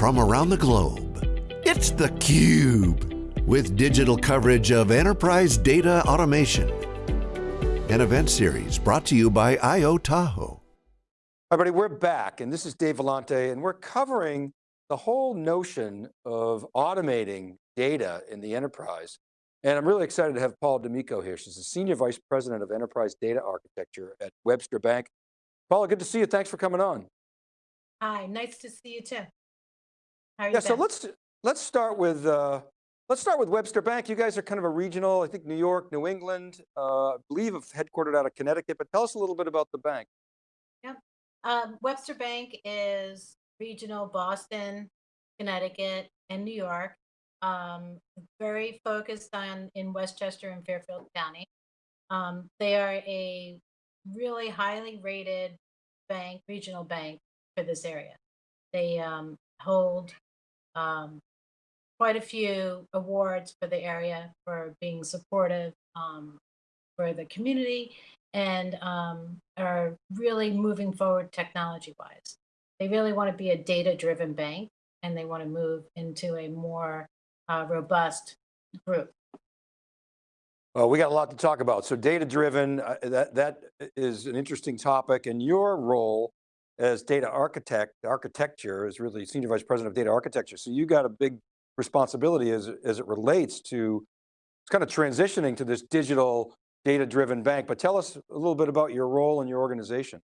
from around the globe. It's theCUBE, with digital coverage of enterprise data automation. An event series brought to you by IO Tahoe. Everybody, we're back, and this is Dave Vellante, and we're covering the whole notion of automating data in the enterprise. And I'm really excited to have Paula D'Amico here. She's the Senior Vice President of Enterprise Data Architecture at Webster Bank. Paula, good to see you. Thanks for coming on. Hi, nice to see you too. How Yeah, so been? let's let's start with uh, let's start with Webster Bank. You guys are kind of a regional, I think New York, New England, uh, I believe of headquartered out of Connecticut, but tell us a little bit about the bank. Yep. Um, Webster Bank is regional Boston, Connecticut, and New York. Um, very focused on in Westchester and Fairfield County. Um, they are a really highly rated bank, regional bank for this area. They um, hold um, quite a few awards for the area for being supportive um, for the community and um, are really moving forward technology wise. They really want to be a data driven bank and they want to move into a more uh, robust group. Well, we got a lot to talk about. So data driven, uh, that, that is an interesting topic and your role as data architect, architecture is really Senior Vice President of Data Architecture. So you got a big responsibility as, as it relates to it's kind of transitioning to this digital data driven bank, but tell us a little bit about your role in your organization.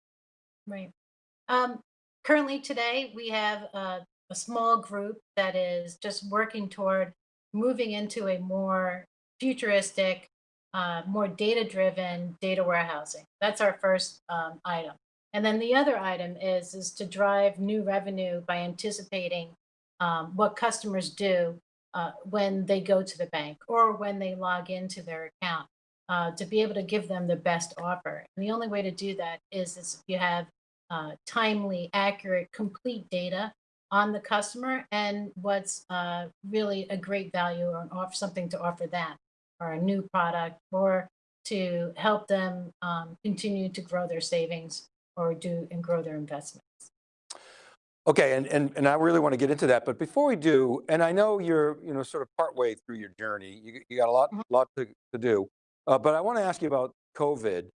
Right. Um, currently today we have a, a small group that is just working toward moving into a more futuristic, uh, more data-driven data warehousing. That's our first um, item. And then the other item is, is to drive new revenue by anticipating um, what customers do uh, when they go to the bank or when they log into their account uh, to be able to give them the best offer. And the only way to do that is, is if you have uh, timely, accurate, complete data on the customer and what's uh, really a great value or offer something to offer them or a new product or to help them um, continue to grow their savings or do and grow their investments. Okay, and, and, and I really want to get into that, but before we do, and I know you're, you know, sort of partway through your journey, you, you got a lot, Mhm. lot to, to do, uh, but I want to ask you about COVID,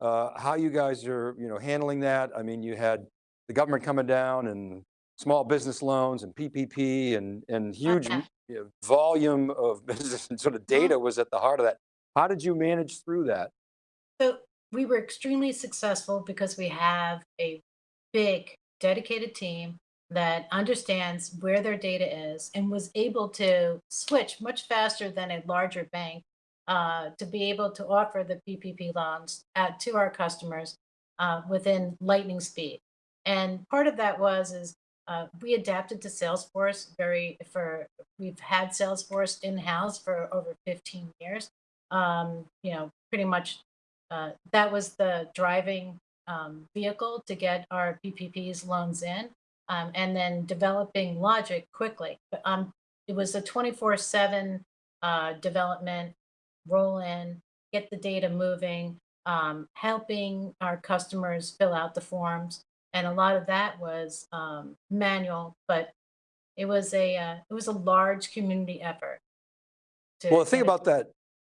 uh, how you guys are, you know, handling that. I mean, you had the government coming down and small business loans and PPP and, and huge Okay. you know, volume of business and sort of Mhm. data was at the heart of that. How did you manage through that? So we were extremely successful because we have a big dedicated team that understands where their data is and was able to switch much faster than a larger bank uh, to be able to offer the PPP loans at, to our customers uh, within lightning speed. And part of that was is uh, we adapted to Salesforce very for we've had Salesforce in house for over 15 years. Um, you know, pretty much uh, that was the driving um, vehicle to get our PPPs loans in, um, and then developing logic quickly. But um, it was a 24/7 uh, development, roll in, get the data moving, um, helping our customers fill out the forms, and a lot of that was um, manual, but it was a uh, it was a large community effort. To Well, the thing about that,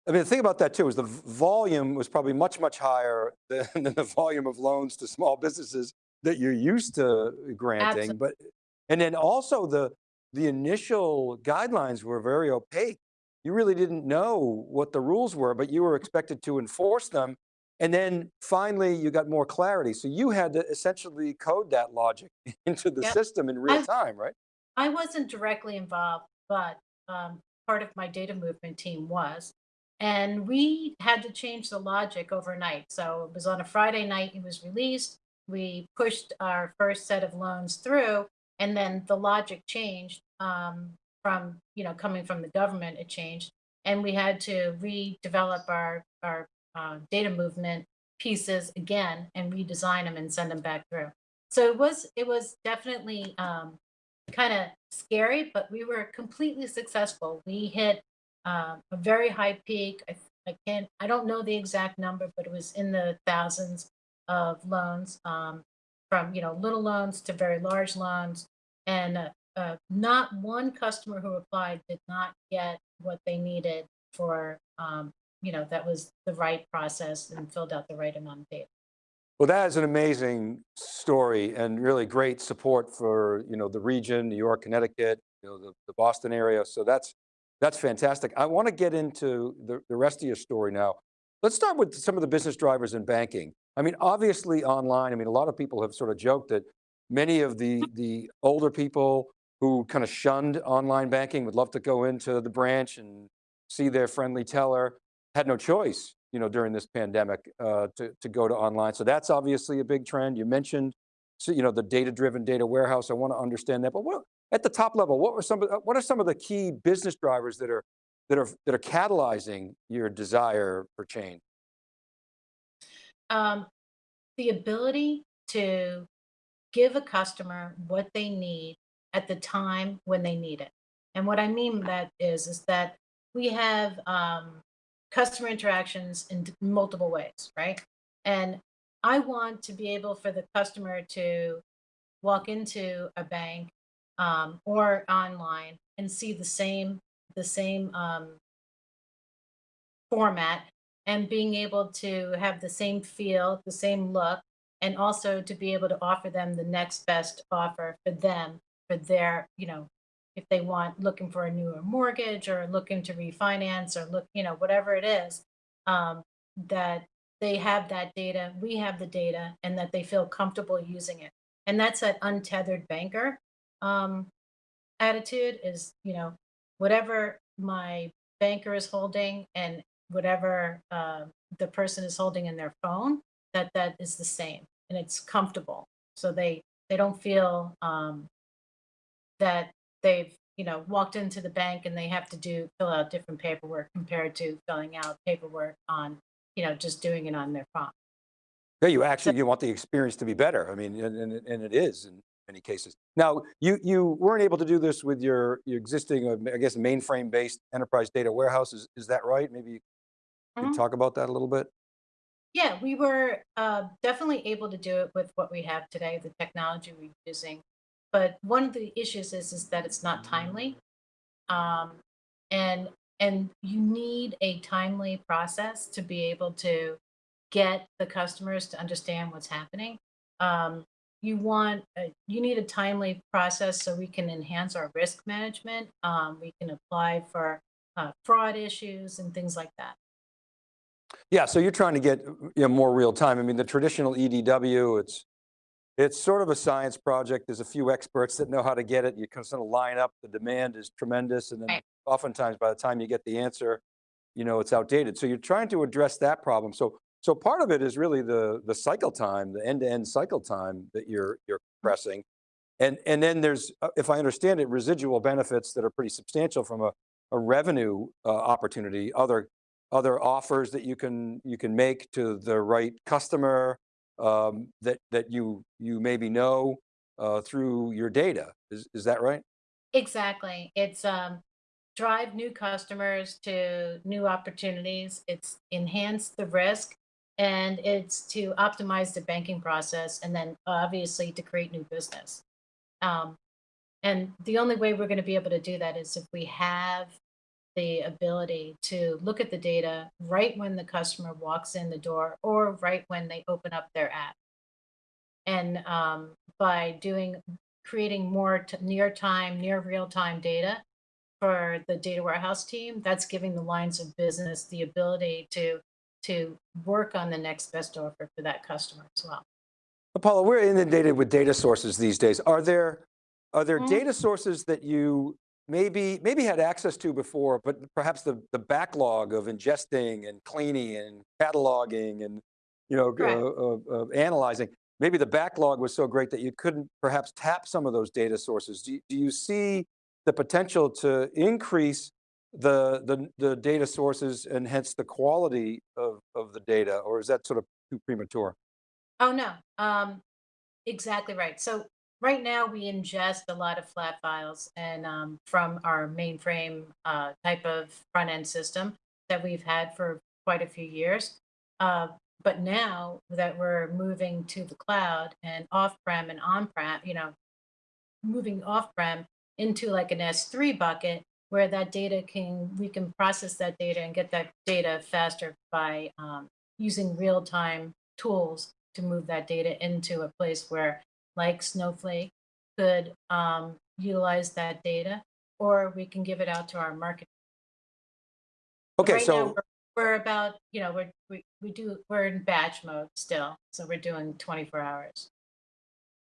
I mean, the thing about that too is the volume was probably much, much higher than, than the volume of loans to small businesses that you're used to granting. Absolutely. But, and then also the, the initial guidelines were very opaque. You really didn't know what the rules were, but you were expected to enforce them. And then finally you got more clarity. So you had to essentially code that logic into the Yep. system in real I- time, right? I wasn't directly involved, but um, part of my data movement team was. And we had to change the logic overnight. So it was on a Friday night, it was released. We pushed our first set of loans through, and then the logic changed um, from, you know, coming from the government, it changed. And we had to redevelop our, our uh, data movement pieces again and redesign them and send them back through. So it was, it was definitely um, kind of scary, but we were completely successful. We hit uh, a very high peak. I, I can't, I don't know the exact number, but it was in the thousands of loans um, from, you know, little loans to very large loans and a, uh, not one customer who applied did not get what they needed for, um, you know, that was the right process and filled out the right amount of data. Well, that is an amazing story and really great support for, you know, the region, New York, Connecticut, you know, the, the Boston area. So that's, that's fantastic. I want to get into the, the rest of your story now. Let's start with some of the business drivers in banking. I mean, obviously online, I mean, a lot of people have sort of joked that many of the, the older people who kind of shunned online banking would love to go into the branch and see their friendly teller, had no choice, you know, during this pandemic uh, to, to go to online. So that's obviously a big trend. You mentioned, so, you know, the data-driven data warehouse. I want to understand that, but what, at the top level, what were some, of, what are some of the key business drivers that are, that are, that are catalyzing your desire for change? Um, the ability to give a customer what they need at the time when they need it. And what I mean that is, is that we have um, customer interactions in multiple ways, right? And I want to be able for the customer to walk into a bank um, or online and see the same the same um, format and being able to have the same feel, the same look, and also to be able to offer them the next best offer for them for their, you know, if they want looking for a newer mortgage or looking to refinance or look, you know, whatever it is, um, that they have that data, we have the data, and that they feel comfortable using it. And that's that untethered banker um, attitude is, you know, whatever my banker is holding and whatever uh, the person is holding in their phone, that that is the same and it's comfortable. So they they don't feel um, that they've you know walked into the bank and they have to do fill out different paperwork compared to filling out paperwork on you know just doing it on their phone. Yeah, you So actually, you want the experience to be better. I mean, and, and, and it is in many cases. Now, you, you weren't able to do this with your, your existing, uh, I guess, mainframe based enterprise data warehouse. Is, is that right? Maybe you could mhm. talk about that a little bit? yeah, we were uh, definitely able to do it with what we have today, the technology we're using. But one of the issues is is that it's not timely. um, and and you need a timely process to be able to get the customers to understand what's happening. Um, you want a, you need a timely process so we can enhance our risk management. Um, we can apply for uh, fraud issues and things like that. Yeah, so you're trying to get you know, more real time. I mean, the traditional EDW, it's It's sort of a science project. There's a few experts that know how to get it. You can sort of line up, the demand is tremendous. And then Right. oftentimes by the time you get the answer, you know, it's outdated. So you're trying to address that problem. So, so part of it is really the, the cycle time, the end-to-end cycle time that you're, you're pressing. And, and then there's, uh, if I understand it, residual benefits that are pretty substantial from a, a revenue uh, opportunity, other, other offers that you can, you can make to the right customer, um, that, that you, you maybe know uh, through your data. Is, is that right? Exactly. It's um, drive new customers to new opportunities. It's enhance the risk and it's to optimize the banking process and then obviously to create new business. Um, and the only way we're going to be able to do that is if we have the ability to look at the data right when the customer walks in the door or right when they open up their app. And um, by doing creating more near time, near real time data for the data warehouse team, that's giving the lines of business the ability to to work on the next best offer for that customer as well. Apollo, we're inundated with data sources these days. Are there, are there Mhm. data sources that you maybe, maybe had access to before, but perhaps the, the backlog of ingesting and cleaning and cataloging and you know, Correct. uh, uh, uh, analyzing, maybe the backlog was so great that you couldn't perhaps tap some of those data sources. Do you, do you see the potential to increase the, the, the data sources and hence the quality of, of the data, or is that sort of too premature? Oh no, um, exactly right. So right now we ingest a lot of flat files and um, from our mainframe uh, type of front end system that we've had for quite a few years. Uh, but now that we're moving to the cloud and off prem and on prem, you know, moving off prem into like an S3 bucket where that data can, we can process that data and get that data faster by um, using real-time tools to move that data into a place where like Snowflake could um, utilize that data, or we can give it out to our market. Okay, right so, we're, we're about, you know, we're, we, we do, we're in batch mode still. So we're doing 24 hours.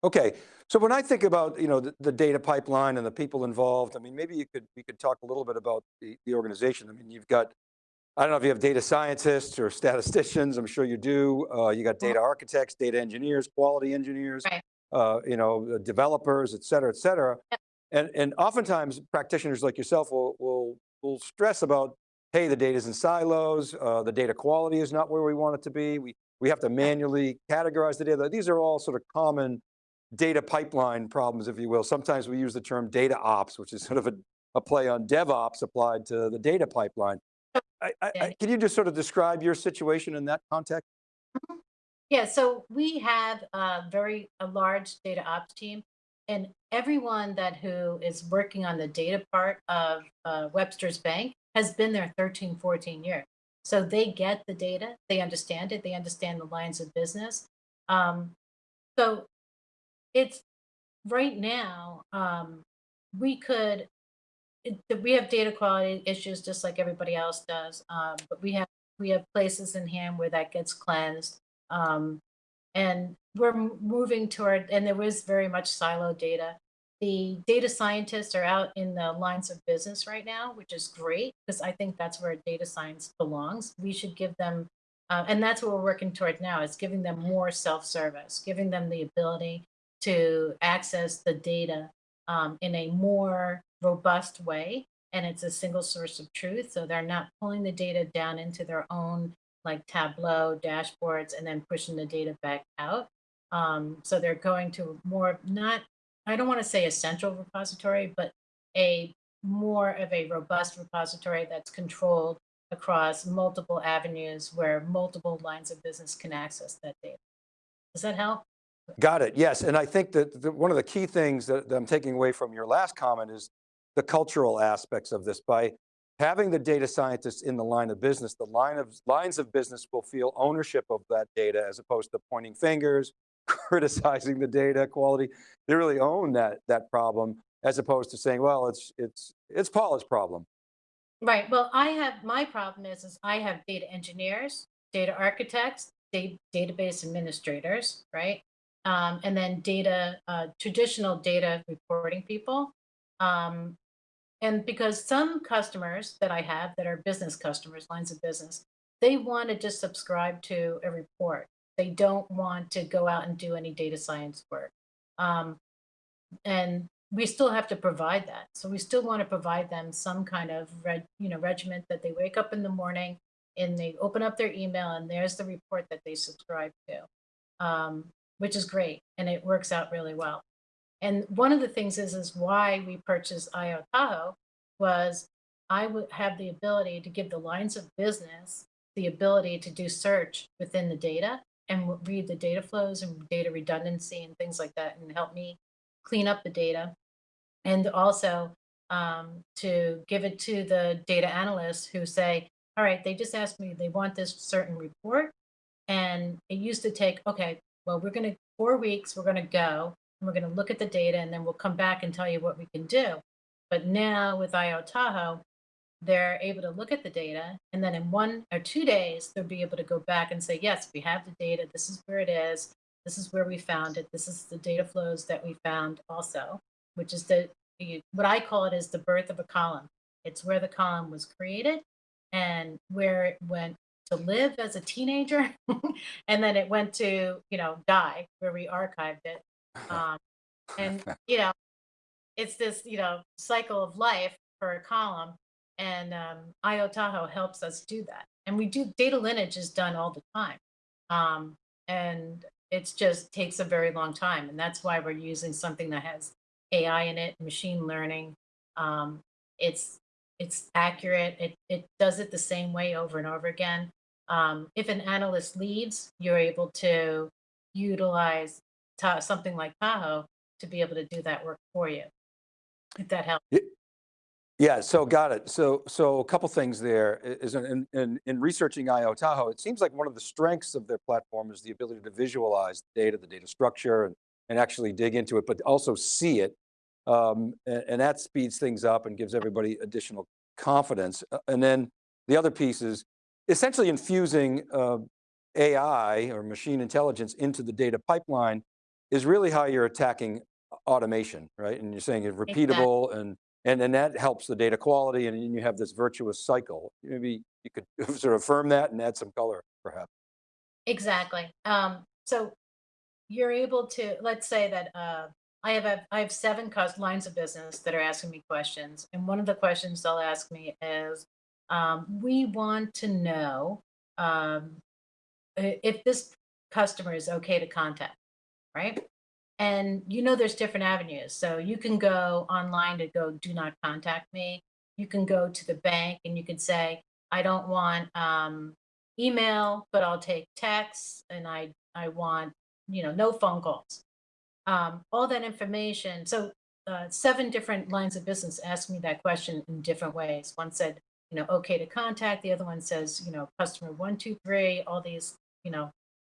Okay. So when I think about, you know, the, the data pipeline and the people involved, I mean, maybe you could, we could talk a little bit about the, the organization. I mean, you've got, I don't know if you have data scientists or statisticians, I'm sure you do. Uh, you got data architects, data engineers, quality engineers, Right. uh, you know, developers, et cetera, et cetera. Yep. And, and oftentimes practitioners like yourself will, will, will stress about, hey, the data's in silos, uh, the data quality is not where we want it to be. We, we have to manually categorize the data. These are all sort of common data pipeline problems, if you will. Sometimes we use the term data ops, which is sort of a, a play on DevOps applied to the data pipeline. I, I, I, can you just sort of describe your situation in that context? Yeah, so we have a very, a large data ops team and everyone that who is working on the data part of uh, Webster's Bank has been there 13, 14 years. So they get the data, they understand it, they understand the lines of business. Um, so it's right now, um, we could, it, we have data quality issues just like everybody else does. Um, but we have, we have places in hand where that gets cleansed. Um, and we're moving toward, and there was very much silo data. The data scientists are out in the lines of business right now, which is great because I think that's where data science belongs. We should give them, uh, and that's what we're working toward now is giving them more self-service, giving them the ability to access the data um, in a more robust way. And it's a single source of truth. So they're not pulling the data down into their own like Tableau dashboards and then pushing the data back out. Um, so they're going to more not, I don't want to say a central repository, but a more of a robust repository that's controlled across multiple avenues where multiple lines of business can access that data. Does that help? Got it, yes. And I think that the, one of the key things that, that I'm taking away from your last comment is the cultural aspects of this. By having the data scientists in the line of business, the line of lines of business will feel ownership of that data as opposed to pointing fingers, criticizing the data quality. They really own that, that problem as opposed to saying, well, it's, it's, it's Paula's problem. Right. Well, I have my problem is is I have data engineers, data architects, da- database administrators, right? Um, and then data uh, traditional data reporting people. Um, and because some customers that I have that are business customers, lines of business, they want to just subscribe to a report. They don't want to go out and do any data science work. Um, and we still have to provide that. So we still want to provide them some kind of reg, you know, regiment that they wake up in the morning and they open up their email and there's the report that they subscribe to, um, which is great and it works out really well. And one of the things is is why we purchased IO Tahoe was I would have the ability to give the lines of business the ability to do search within the data and read the data flows and data redundancy and things like that and help me clean up the data and also um, to give it to the data analysts who say, all right, they just asked me, they want this certain report. And it used to take, okay, well, we're going to, four weeks, we're going to go and we're going to look at the data and then we'll come back and tell you what we can do. But now with IO Tahoe, they're able to look at the data and then in one or two days, they'll be able to go back and say, yes, we have the data. This is where it is. This is where we found it. This is the data flows that we found also which is the what I call it is the birth of a column. It's where the column was created and where it went to live as a teenager, and then it went to you know die where we archived it. Um, and you know, it's this you know cycle of life for a column, and um, IO Tahoe helps us do that. And we do data lineage is done all the time, um, and it just takes a very long time, and that's why we're using something that has AI in it, machine learning. Um, it's it's accurate. It it does it the same way over and over again. Um, if an analyst leaves, you're able to utilize something like Tahoe to be able to do that work for you. if that helps. Yeah, so got it. So, so a couple things there is in, in, in researching IO Tahoe, it seems like one of the strengths of their platform is the ability to visualize the data, the data structure, and, and actually dig into it, but also see it. Um, and, and that speeds things up and gives everybody additional confidence. Uh, And then the other piece is essentially infusing uh, AI or machine intelligence into the data pipeline is really how you're attacking automation, right? And you're saying it's repeatable and, and and that helps the data quality and you have this virtuous cycle. Maybe you could sort of affirm that and add some color perhaps. Exactly. Um, so you're able to, let's say that uh, I have I have seven lines of business that are asking me questions, and one of the questions they'll ask me is, um, "We want to know um, if this customer is okay to contact, right?" And you know, there's different avenues. So you can go online to go, "Do not contact me." You can go to the bank and you can say, "I don't want." Um, email, but I'll take texts and I I want, you know, no phone calls. Um, all that information. So uh, seven different lines of business asked me that question in different ways. One said, you know, okay to contact. The other one says, you know, customer one, two, three, all these, you know,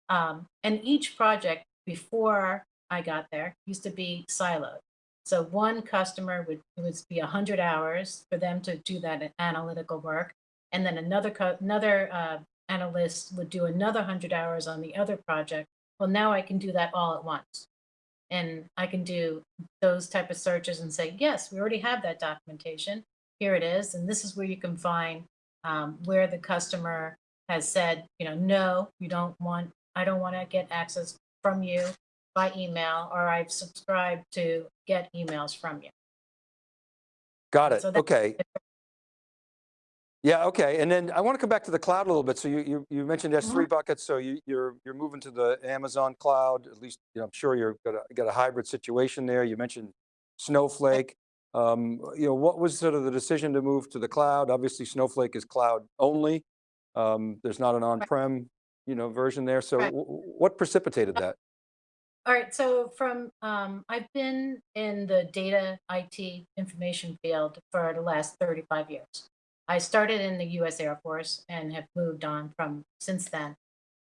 um, and each project before I got there used to be siloed. So one customer would it would be 100 hours for them to do that analytical work, and then another another uh, analyst would do another 100 hours on the other project. Well, now I can do that all at once, and I can do those type of searches and say, yes, we already have that documentation. Here it is, and this is where you can find um, where the customer has said, you know, no, you don't want, I don't want to get access from you by email, or I've subscribed to get emails from you. Got it, So okay. Yeah, okay, and then I want to come back to the cloud a little bit. So you, you, you mentioned S3 buckets, so you, you're, you're moving to the Amazon cloud, at least, you know, I'm sure you're got a, got a hybrid situation there. You mentioned Snowflake. Um, you know, what was sort of the decision to move to the cloud? Obviously Snowflake is cloud only. Um, there's not an on-prem, you know, version there. So Right. what precipitated that? All right, so from um, I've been in the data IT information field for the last 35 years. I started in the U.S. Air Force and have moved on from since then.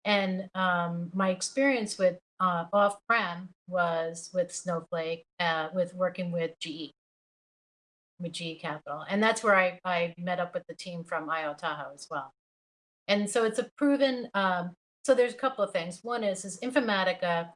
And um, my experience with uh, off-prem was with Snowflake, uh, with working with GE, with GE Capital, and that's where I, I met up with the team from IO Tahoe as well. And so it's a proven. Um, so there's a couple of things. One is is Informatica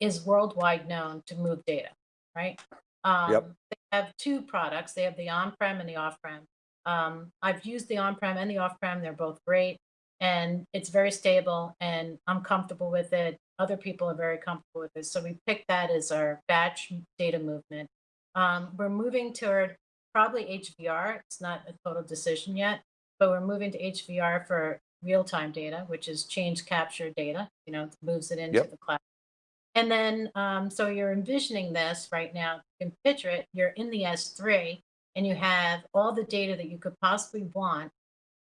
is worldwide known to move data, right? Um, Yep. They have two products. They have the on-prem and the off-prem. Um, I've used the on-prem and the off-prem. They're both great, and it's very stable, and I'm comfortable with it. Other people are very comfortable with it. So we picked that as our batch data movement. Um, we're moving toward probably HVR. It's not a total decision yet, but we're moving to HVR for real-time data, which is change capture data. You know, moves it into Yep. the cloud. And then, um, so you're envisioning this right now. You can picture it. You're in the S3 and you have all the data that you could possibly want.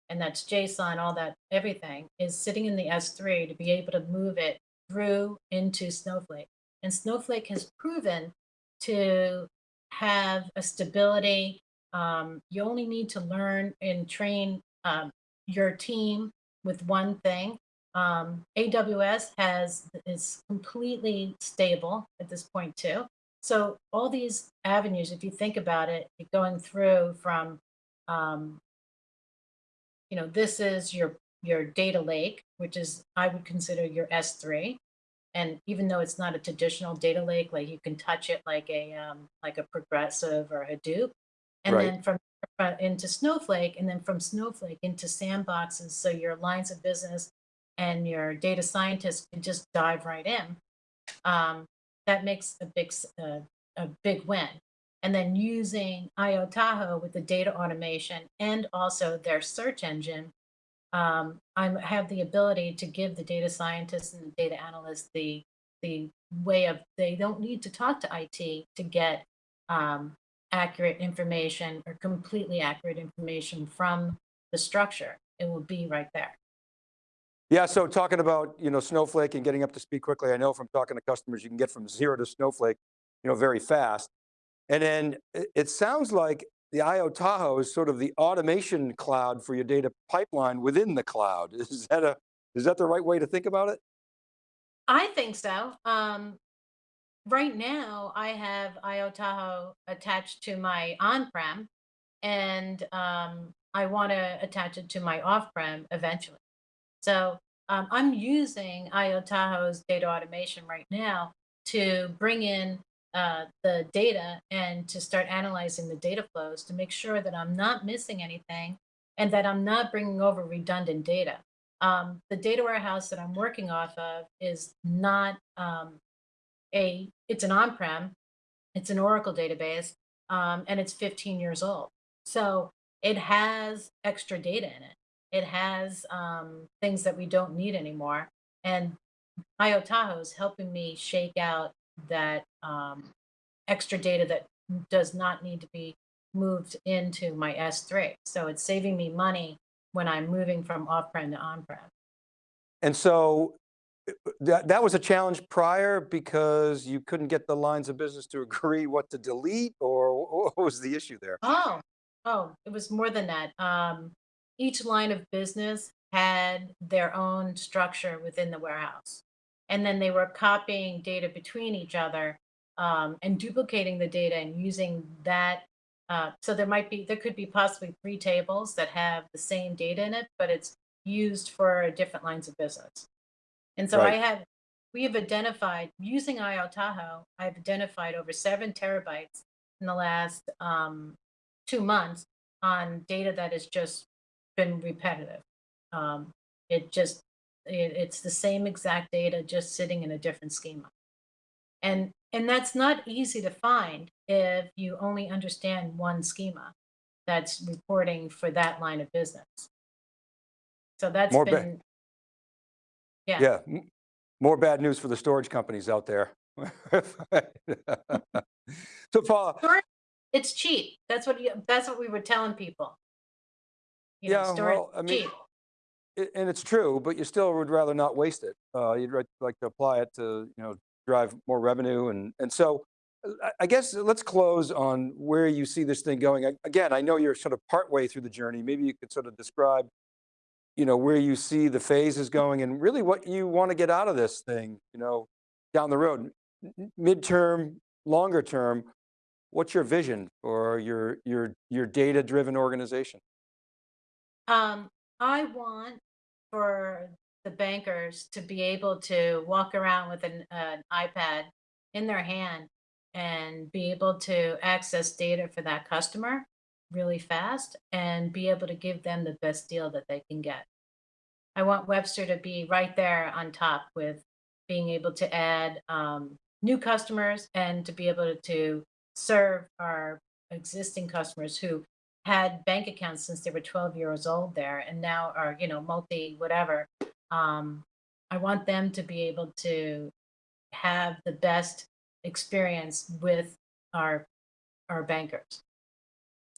And that's JSON, all that, everything is sitting in the S3 to be able to move it through into Snowflake. And Snowflake has proven to have a stability. Um, you only need to learn and train um, your team with one thing. Um, AWS has is completely stable at this point too. So all these avenues, if you think about it, going through from, um, you know, this is your your data lake, which is I would consider your S3. And even though it's not a traditional data lake, like you can touch it like a um, like a progressive or Hadoop, and Right. then from uh, into Snowflake, and then from Snowflake into sandboxes. So your lines of business and your data scientists can just dive right in. Um, that makes a big uh, a big win. And then using IO Tahoe with the data automation and also their search engine, um, I have the ability to give the data scientists and the data analysts the the way of they don't need to talk to IT to get um, accurate information or completely accurate information from the structure. It will be right there. Yeah, so talking about, you know, Snowflake and getting up to speed quickly, I know from talking to customers, you can get from zero to Snowflake, you know, very fast. And then it, sounds like the IO Tahoe is sort of the automation cloud for your data pipeline within the cloud. Is that a, is that the right way to think about it? I think so. Um, right now, I have IO Tahoe attached to my on-prem, and um, I want to attach it to my off-prem eventually. So um, I'm using IO Tahoe's data automation right now to bring in uh, the data and to start analyzing the data flows to make sure that I'm not missing anything and that I'm not bringing over redundant data. Um, the data warehouse that I'm working off of is not um, a, it's an on-prem, it's an Oracle database, um, and it's 15 years old. So it has extra data in it. It has um, things that we don't need anymore. And IO Tahoe is helping me shake out that um, extra data that does not need to be moved into my S3. So it's saving me money when I'm moving from off-prem to on-prem. And so uh, that, that was a challenge prior because you couldn't get the lines of business to agree what to delete or what was the issue there? Oh, oh, it was more than that. Um, each line of business had their own structure within the warehouse. And then they were copying data between each other um, and duplicating the data and using that. Uh, so there might be, there could be possibly three tables that have the same data in it, but it's used for different lines of business. And so Right. I have, we have identified, using IO Tahoe, I've identified over seven terabytes in the last um, two months on data that is just been repetitive. Um, it just, it, it's the same exact data, just sitting in a different schema. And, and that's not easy to find if you only understand one schema that's reporting for that line of business. So that's More been, yeah. Yeah, more bad news for the storage companies out there. So Storage, it's cheap. That's what you, that's what we were telling people. You know, Yeah, storage well, I mean, cheap. I- And it's true, but you still would rather not waste it. Uh, you'd like to apply it to, you know, drive more revenue. And, and so uh, I- I guess let's close on where you see this thing going. A- Again, I know you're sort of partway through the journey. Maybe you could sort of describe, you know, where you see the phases going and really what you want to get out of this thing, you know, down the road, midterm, longer term. What's your vision for your, your, your data-driven organization? Um, I want for the bankers to be able to walk around with an, an iPad in their hand and be able to access data for that customer really fast and be able to give them the best deal that they can get. I want Webster to be right there on top with being able to add um, new customers and to be able to serve our existing customers who had bank accounts since they were 12 years old there and now are, you know, multi whatever. Um, I want them to be able to have the best experience with our our bankers.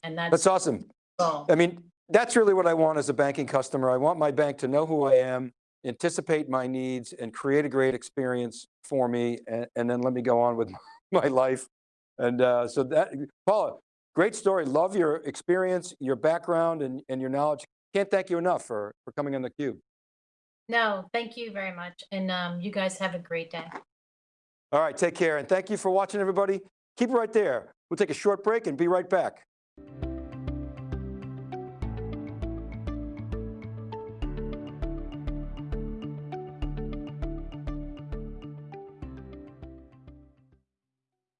And that's, That's awesome. goal. I mean, that's really what I want as a banking customer. I want my bank to know who I am, anticipate my needs and create a great experience for me. And, and then let me go on with my life. And uh, so that, Paula, great story. Love your experience, your background and, and your knowledge. Can't thank you enough for, for coming on theCUBE. No, thank you very much. And um, you guys have a great day. All right, take care. And thank you for watching everybody. Keep it right there. We'll take a short break and be right back.